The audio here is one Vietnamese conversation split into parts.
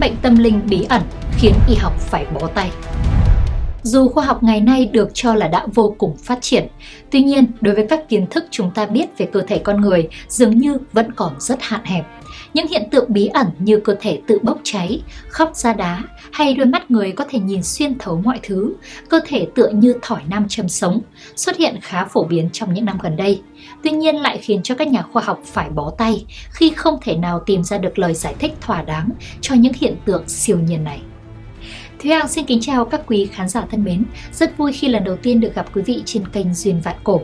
căn bệnh tâm linh bí ẩn khiến y học phải bó tay. Dù khoa học ngày nay được cho là đã vô cùng phát triển, tuy nhiên đối với các kiến thức chúng ta biết về cơ thể con người dường như vẫn còn rất hạn hẹp. Những hiện tượng bí ẩn như cơ thể tự bốc cháy, khóc ra đá hay đôi mắt người có thể nhìn xuyên thấu mọi thứ, cơ thể tựa như thỏi nam châm sống, xuất hiện khá phổ biến trong những năm gần đây. Tuy nhiên lại khiến cho các nhà khoa học phải bó tay khi không thể nào tìm ra được lời giải thích thỏa đáng cho những hiện tượng siêu nhiên này. Thúy Hằng xin kính chào các quý khán giả thân mến, rất vui khi lần đầu tiên được gặp quý vị trên kênh Duyên Vạn Cổ.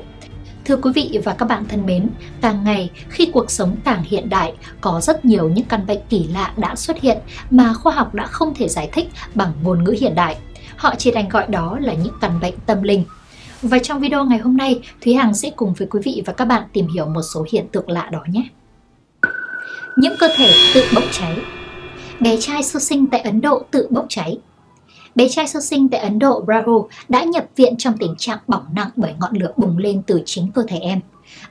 Thưa quý vị và các bạn thân mến, càng ngày khi cuộc sống càng hiện đại, có rất nhiều những căn bệnh kỳ lạ đã xuất hiện mà khoa học đã không thể giải thích bằng ngôn ngữ hiện đại. Họ chỉ đành gọi đó là những căn bệnh tâm linh. Và trong video ngày hôm nay, Thúy Hằng sẽ cùng với quý vị và các bạn tìm hiểu một số hiện tượng lạ đó nhé. Những cơ thể tự bốc cháy Bé trai sơ sinh tại Ấn Độ tự bốc cháy Bé trai sơ sinh tại Ấn Độ Rahul đã nhập viện trong tình trạng bỏng nặng bởi ngọn lửa bùng lên từ chính cơ thể em.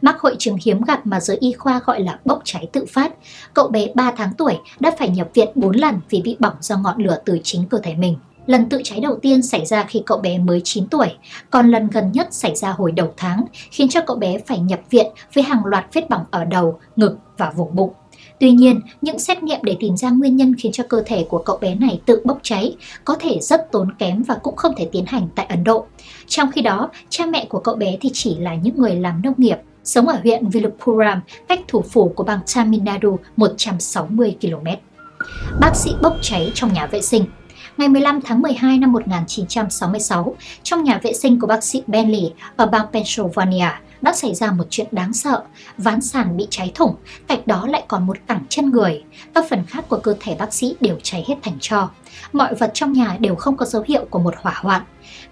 Mắc hội chứng hiếm gặp mà giới y khoa gọi là bốc cháy tự phát. Cậu bé 3 tháng tuổi đã phải nhập viện 4 lần vì bị bỏng do ngọn lửa từ chính cơ thể mình. Lần tự cháy đầu tiên xảy ra khi cậu bé mới 9 tuổi, còn lần gần nhất xảy ra hồi đầu tháng, khiến cho cậu bé phải nhập viện với hàng loạt vết bỏng ở đầu, ngực và vùng bụng. Tuy nhiên, những xét nghiệm để tìm ra nguyên nhân khiến cho cơ thể của cậu bé này tự bốc cháy có thể rất tốn kém và cũng không thể tiến hành tại Ấn Độ. Trong khi đó, cha mẹ của cậu bé thì chỉ là những người làm nông nghiệp, sống ở huyện Viluppuram, cách thủ phủ của bang Tamil Nadu 160 km. Bác sĩ bốc cháy trong nhà vệ sinh Ngày 15 tháng 12 năm 1966, trong nhà vệ sinh của bác sĩ Bentley ở bang Pennsylvania, đã xảy ra một chuyện đáng sợ. Ván sàn bị cháy thủng, cạnh đó lại còn một cẳng chân người. Các phần khác của cơ thể bác sĩ đều cháy hết thành tro. Mọi vật trong nhà đều không có dấu hiệu của một hỏa hoạn.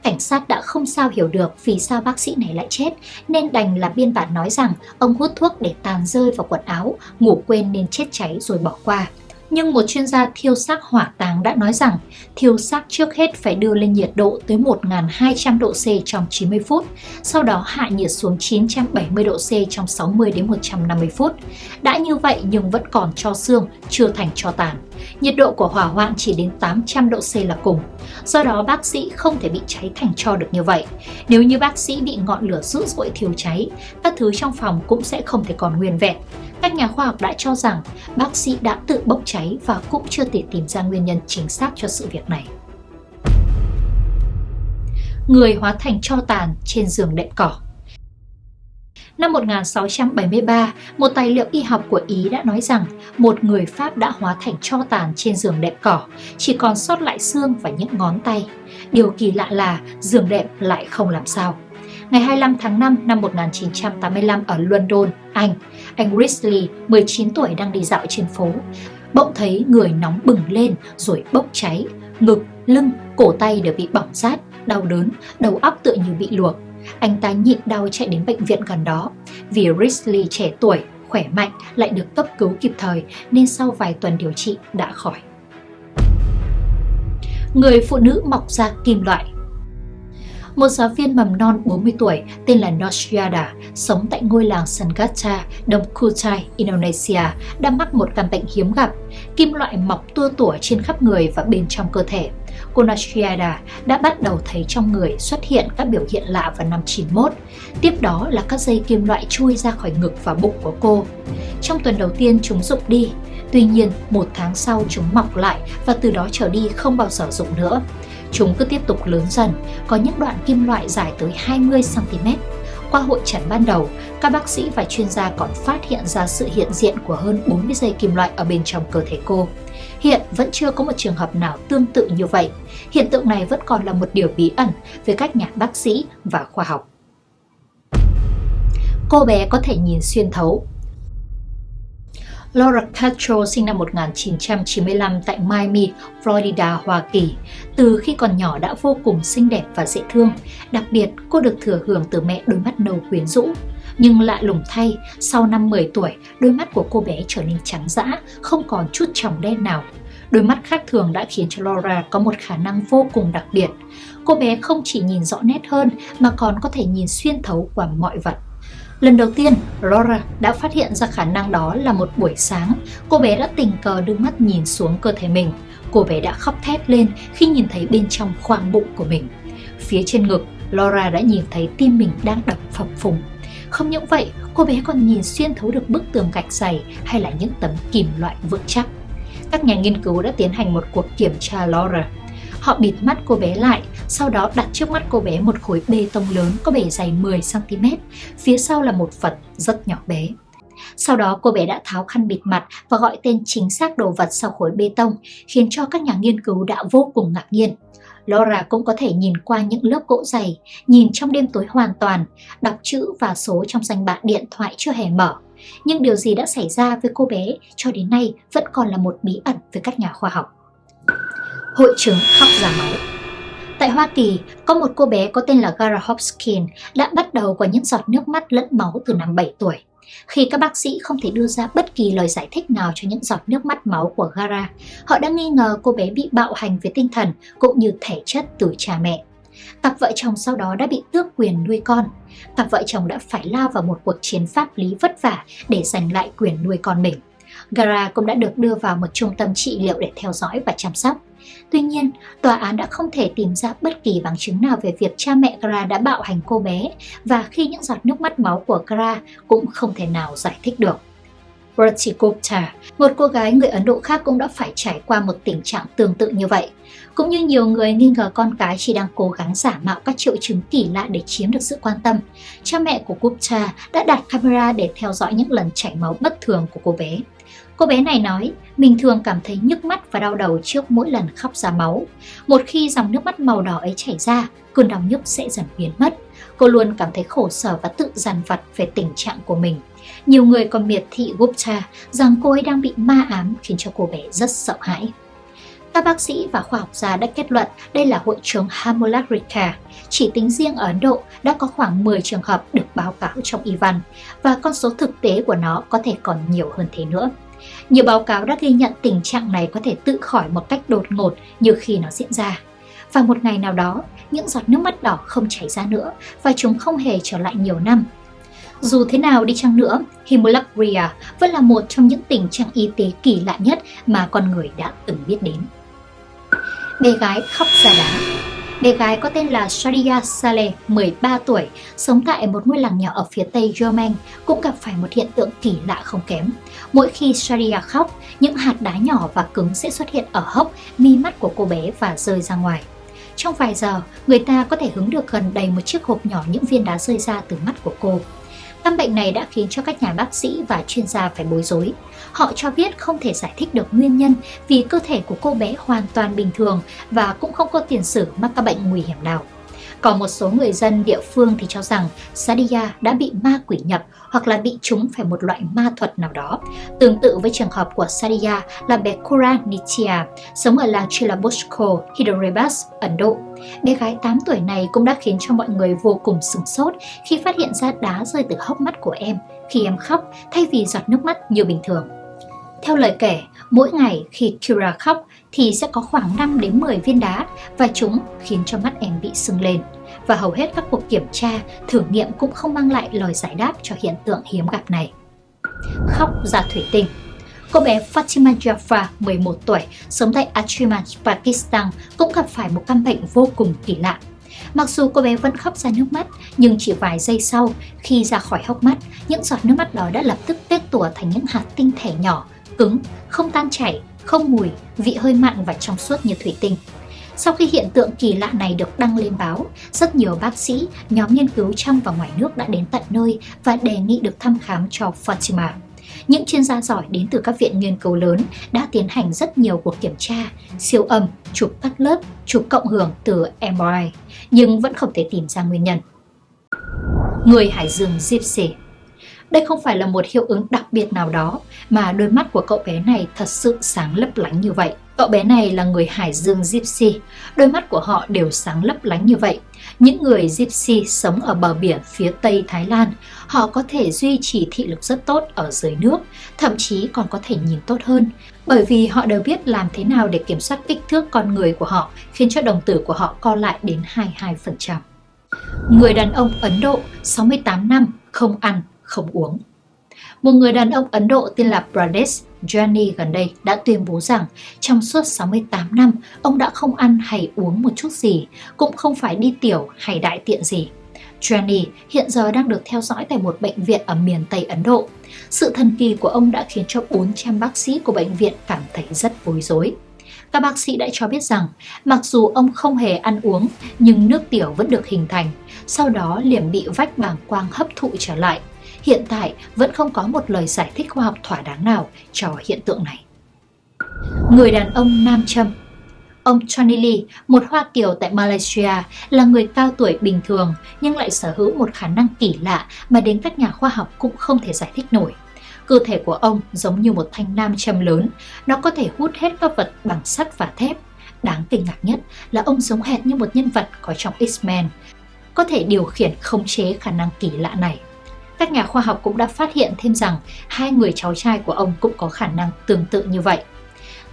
Cảnh sát đã không sao hiểu được vì sao bác sĩ này lại chết, nên đành là biên bản nói rằng ông hút thuốc để tàn rơi vào quần áo, ngủ quên nên chết cháy rồi bỏ qua. Nhưng một chuyên gia thiêu xác hỏa táng đã nói rằng thiêu xác trước hết phải đưa lên nhiệt độ tới 1.200 độ C trong 90 phút, sau đó hạ nhiệt xuống 970 độ C trong 60 đến 150 phút. Đã như vậy nhưng vẫn còn cho xương, chưa thành cho tàn. Nhiệt độ của hỏa hoạn chỉ đến 800 độ C là cùng. Do đó bác sĩ không thể bị cháy thành cho được như vậy. Nếu như bác sĩ bị ngọn lửa dữ dội thiêu cháy, các thứ trong phòng cũng sẽ không thể còn nguyên vẹn. Các nhà khoa học đã cho rằng bác sĩ đã tự bốc cháy và cũng chưa thể tìm ra nguyên nhân chính xác cho sự việc này. Người hóa thành cho tàn trên giường đệm cỏ Năm 1673, một tài liệu y học của Ý đã nói rằng một người Pháp đã hóa thành cho tàn trên giường đệm cỏ, chỉ còn sót lại xương và những ngón tay. Điều kỳ lạ là giường đệm lại không làm sao. Ngày 25 tháng 5 năm 1985 ở London, Anh, anh Risley, 19 tuổi đang đi dạo trên phố. Bỗng thấy người nóng bừng lên rồi bốc cháy, ngực, lưng, cổ tay đều bị bỏng rát, đau đớn, đầu óc tựa như bị luộc. Anh ta nhịn đau chạy đến bệnh viện gần đó. Vì Risley trẻ tuổi, khỏe mạnh lại được cấp cứu kịp thời nên sau vài tuần điều trị đã khỏi. Người phụ nữ mọc ra kim loại một giáo viên mầm non 40 tuổi tên là Noshiada sống tại ngôi làng Sangatta, Đông Kutai, Indonesia đã mắc một căn bệnh hiếm gặp, kim loại mọc tua tủa trên khắp người và bên trong cơ thể. Cô Noshiada đã bắt đầu thấy trong người xuất hiện các biểu hiện lạ vào năm 91. Tiếp đó là các dây kim loại chui ra khỏi ngực và bụng của cô. Trong tuần đầu tiên chúng rụng đi, tuy nhiên một tháng sau chúng mọc lại và từ đó trở đi không bao giờ rụng nữa. Chúng cứ tiếp tục lớn dần, có những đoạn kim loại dài tới 20cm. Qua hội trần ban đầu, các bác sĩ và chuyên gia còn phát hiện ra sự hiện diện của hơn 40 dây kim loại ở bên trong cơ thể cô. Hiện vẫn chưa có một trường hợp nào tương tự như vậy. Hiện tượng này vẫn còn là một điều bí ẩn với các nhà bác sĩ và khoa học. Cô bé có thể nhìn xuyên thấu Laura Castro sinh năm 1995 tại Miami, Florida, Hoa Kỳ. Từ khi còn nhỏ đã vô cùng xinh đẹp và dễ thương, đặc biệt cô được thừa hưởng từ mẹ đôi mắt nâu quyến rũ. Nhưng lạ lùng thay, sau năm 10 tuổi, đôi mắt của cô bé trở nên trắng dã, không còn chút tròng đen nào. Đôi mắt khác thường đã khiến cho Laura có một khả năng vô cùng đặc biệt. Cô bé không chỉ nhìn rõ nét hơn mà còn có thể nhìn xuyên thấu qua mọi vật. Lần đầu tiên, Laura đã phát hiện ra khả năng đó là một buổi sáng, cô bé đã tình cờ đưa mắt nhìn xuống cơ thể mình. Cô bé đã khóc thét lên khi nhìn thấy bên trong khoang bụng của mình. Phía trên ngực, Laura đã nhìn thấy tim mình đang đập phập phùng. Không những vậy, cô bé còn nhìn xuyên thấu được bức tường gạch dày hay là những tấm kìm loại vững chắc. Các nhà nghiên cứu đã tiến hành một cuộc kiểm tra Laura. Họ bịt mắt cô bé lại, sau đó đặt trước mắt cô bé một khối bê tông lớn có bề dày 10cm, phía sau là một phần rất nhỏ bé. Sau đó cô bé đã tháo khăn bịt mặt và gọi tên chính xác đồ vật sau khối bê tông, khiến cho các nhà nghiên cứu đã vô cùng ngạc nhiên. Laura cũng có thể nhìn qua những lớp gỗ dày, nhìn trong đêm tối hoàn toàn, đọc chữ và số trong danh bạ điện thoại chưa hề mở. Nhưng điều gì đã xảy ra với cô bé cho đến nay vẫn còn là một bí ẩn với các nhà khoa học. Hội chứng khóc ra máu Tại Hoa Kỳ, có một cô bé có tên là Gara Hopkins đã bắt đầu có những giọt nước mắt lẫn máu từ năm 7 tuổi. Khi các bác sĩ không thể đưa ra bất kỳ lời giải thích nào cho những giọt nước mắt máu của Gara, họ đã nghi ngờ cô bé bị bạo hành về tinh thần cũng như thể chất từ cha mẹ. Cặp vợ chồng sau đó đã bị tước quyền nuôi con. Cặp vợ chồng đã phải lao vào một cuộc chiến pháp lý vất vả để giành lại quyền nuôi con mình. Gara cũng đã được đưa vào một trung tâm trị liệu để theo dõi và chăm sóc. Tuy nhiên, tòa án đã không thể tìm ra bất kỳ bằng chứng nào về việc cha mẹ Gra đã bạo hành cô bé và khi những giọt nước mắt máu của Gra cũng không thể nào giải thích được. Rati Gupta, một cô gái người Ấn Độ khác cũng đã phải trải qua một tình trạng tương tự như vậy. Cũng như nhiều người nghi ngờ con cái chỉ đang cố gắng giả mạo các triệu chứng kỳ lạ để chiếm được sự quan tâm, cha mẹ của Gupta đã đặt camera để theo dõi những lần chảy máu bất thường của cô bé. Cô bé này nói, mình thường cảm thấy nhức mắt và đau đầu trước mỗi lần khóc ra máu. Một khi dòng nước mắt màu đỏ ấy chảy ra, cơn đau nhức sẽ dần biến mất. Cô luôn cảm thấy khổ sở và tự dằn vặt về tình trạng của mình. Nhiều người còn miệt thị Gupta rằng cô ấy đang bị ma ám khiến cho cô bé rất sợ hãi. Các bác sĩ và khoa học gia đã kết luận đây là hội chứng Haemorrhagica. Chỉ tính riêng ở Ấn Độ đã có khoảng 10 trường hợp được báo cáo trong y văn và con số thực tế của nó có thể còn nhiều hơn thế nữa. Nhiều báo cáo đã ghi nhận tình trạng này có thể tự khỏi một cách đột ngột như khi nó diễn ra. Và một ngày nào đó, những giọt nước mắt đỏ không chảy ra nữa và chúng không hề trở lại nhiều năm. Dù thế nào đi chăng nữa, hemolacria vẫn là một trong những tình trạng y tế kỳ lạ nhất mà con người đã từng biết đến. Bé gái khóc ra đá Bé gái có tên là Shadia Saleh, 13 tuổi, sống tại một ngôi làng nhỏ ở phía tây Yemen, cũng gặp phải một hiện tượng kỳ lạ không kém. Mỗi khi Shadia khóc, những hạt đá nhỏ và cứng sẽ xuất hiện ở hốc, mi mắt của cô bé và rơi ra ngoài. Trong vài giờ, người ta có thể hứng được gần đầy một chiếc hộp nhỏ những viên đá rơi ra từ mắt của cô. Căn bệnh này đã khiến cho các nhà bác sĩ và chuyên gia phải bối rối. Họ cho biết không thể giải thích được nguyên nhân vì cơ thể của cô bé hoàn toàn bình thường và cũng không có tiền sử mắc các bệnh nguy hiểm nào. Còn một số người dân địa phương thì cho rằng Sadia đã bị ma quỷ nhập hoặc là bị trúng phải một loại ma thuật nào đó. Tương tự với trường hợp của Sadia là bé Kura Nitya, sống ở làng Chilabosco, Hyderabad, Ấn Độ. Bé gái 8 tuổi này cũng đã khiến cho mọi người vô cùng sửng sốt khi phát hiện ra đá rơi từ hốc mắt của em khi em khóc thay vì giọt nước mắt như bình thường. Theo lời kể, mỗi ngày khi Kira khóc thì sẽ có khoảng 5 đến 10 viên đá và chúng khiến cho mắt em bị sưng lên. Và hầu hết các cuộc kiểm tra, thử nghiệm cũng không mang lại lời giải đáp cho hiện tượng hiếm gặp này. Khóc ra thủy tinh Cô bé Fatima Jaffa, 11 tuổi, sống tại Achiman, Pakistan cũng gặp phải một căn bệnh vô cùng kỳ lạ. Mặc dù cô bé vẫn khóc ra nước mắt, nhưng chỉ vài giây sau, khi ra khỏi hốc mắt, những giọt nước mắt đó đã lập tức tết tủa thành những hạt tinh thể nhỏ, cứng, không tan chảy, không mùi, vị hơi mặn và trong suốt như thủy tinh. Sau khi hiện tượng kỳ lạ này được đăng lên báo, rất nhiều bác sĩ, nhóm nghiên cứu trong và ngoài nước đã đến tận nơi và đề nghị được thăm khám cho Fatima. Những chuyên gia giỏi đến từ các viện nghiên cứu lớn đã tiến hành rất nhiều cuộc kiểm tra, siêu âm, chụp cắt lớp, chụp cộng hưởng từ MRI, nhưng vẫn không thể tìm ra nguyên nhân. Người Hải Dương Gypsy đây không phải là một hiệu ứng đặc biệt nào đó mà đôi mắt của cậu bé này thật sự sáng lấp lánh như vậy. Cậu bé này là người Hải Dương Gypsy, đôi mắt của họ đều sáng lấp lánh như vậy. Những người Gypsy sống ở bờ biển phía Tây Thái Lan, họ có thể duy trì thị lực rất tốt ở dưới nước, thậm chí còn có thể nhìn tốt hơn, bởi vì họ đều biết làm thế nào để kiểm soát kích thước con người của họ, khiến cho đồng tử của họ co lại đến 22%. Người đàn ông Ấn Độ 68 năm không ăn, không uống. Một người đàn ông Ấn Độ tên là Pradesh Jani gần đây đã tuyên bố rằng trong suốt 68 năm, ông đã không ăn hay uống một chút gì, cũng không phải đi tiểu hay đại tiện gì. Jani hiện giờ đang được theo dõi tại một bệnh viện ở miền Tây Ấn Độ. Sự thần kỳ của ông đã khiến cho 400 bác sĩ của bệnh viện cảm thấy rất bối rối. Các bác sĩ đã cho biết rằng, mặc dù ông không hề ăn uống, nhưng nước tiểu vẫn được hình thành, sau đó liền bị vách bàng quang hấp thụ trở lại. Hiện tại vẫn không có một lời giải thích khoa học thỏa đáng nào cho hiện tượng này. Người đàn ông Nam Châm Ông Johnny Lee, một Hoa Kiều tại Malaysia, là người cao tuổi bình thường nhưng lại sở hữu một khả năng kỳ lạ mà đến các nhà khoa học cũng không thể giải thích nổi. Cơ thể của ông giống như một thanh nam châm lớn, nó có thể hút hết các vật bằng sắt và thép. Đáng kinh ngạc nhất là ông giống hệt như một nhân vật có trong X-Men, có thể điều khiển khống chế khả năng kỳ lạ này. Các nhà khoa học cũng đã phát hiện thêm rằng hai người cháu trai của ông cũng có khả năng tương tự như vậy.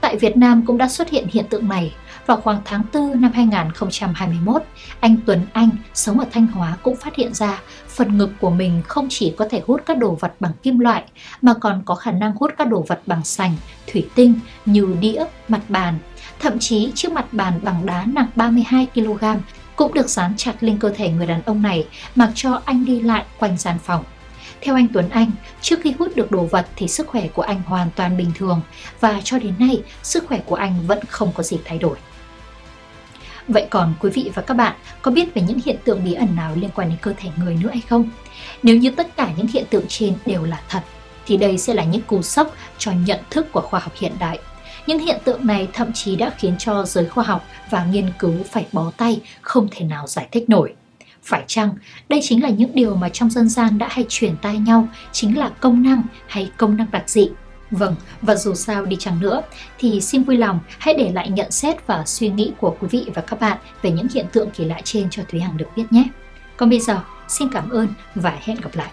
Tại Việt Nam cũng đã xuất hiện hiện tượng này. Vào khoảng tháng 4 năm 2021, anh Tuấn Anh sống ở Thanh Hóa cũng phát hiện ra phần ngực của mình không chỉ có thể hút các đồ vật bằng kim loại mà còn có khả năng hút các đồ vật bằng sành, thủy tinh như đĩa, mặt bàn. Thậm chí chiếc mặt bàn bằng đá nặng 32 kg cũng được dán chặt lên cơ thể người đàn ông này mặc cho anh đi lại quanh gian phòng. Theo anh Tuấn Anh, trước khi hút được đồ vật thì sức khỏe của anh hoàn toàn bình thường và cho đến nay sức khỏe của anh vẫn không có gì thay đổi. Vậy còn quý vị và các bạn có biết về những hiện tượng bí ẩn nào liên quan đến cơ thể người nữa hay không? Nếu như tất cả những hiện tượng trên đều là thật, thì đây sẽ là những cú sốc cho nhận thức của khoa học hiện đại. Những hiện tượng này thậm chí đã khiến cho giới khoa học và nghiên cứu phải bó tay, không thể nào giải thích nổi. Phải chăng đây chính là những điều mà trong dân gian đã hay truyền tai nhau chính là công năng hay công năng đặc dị? Vâng, và dù sao đi chăng nữa thì xin vui lòng hãy để lại nhận xét và suy nghĩ của quý vị và các bạn về những hiện tượng kỳ lạ trên cho Thúy Hằng được biết nhé. Còn bây giờ, xin cảm ơn và hẹn gặp lại.